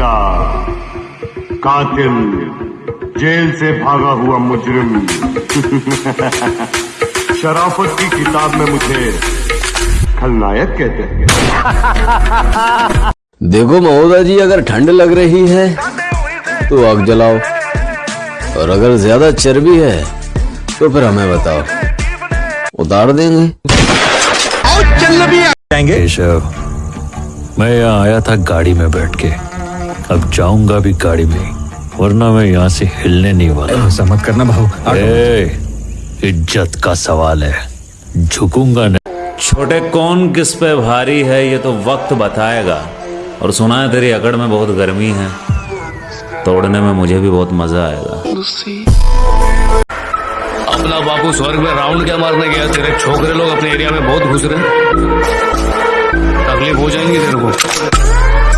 कमीना कातिल जेल से भागा हुआ मुजरिम। शराफत की किताब में मुझे खलनायक कहते हैं। देखो महोदय जी अगर ठंड लग रही है तो आग जलाओ। और अगर ज़्यादा चर्बी है तो फिर हमें बताओ। उतार देंगे। केशव मैं यहाँ आया था गाड़ी में बैठ के। अब जाऊँगा भी गाड़ी में वरना मैं यहाँ से हिलने नहीं वाला। ऐसा मत करना ए, इज़्ज़त का सवाल है झुकूँगा नहीं। छोटे कौन किस पे भारी है ये तो वक्त बताएगा। और सुना है तेरी अकड़ में बहुत गर्मी है तोड़ने में मुझे भी बहुत मज़ा आएगा। अपना बापू स्वर्ग में राउंड क्या मारने गया? तेरे छोकरे लोग अपने एरिया में बहुत घुस रहे तकलीफ़ हो जाएँगी तेरे को।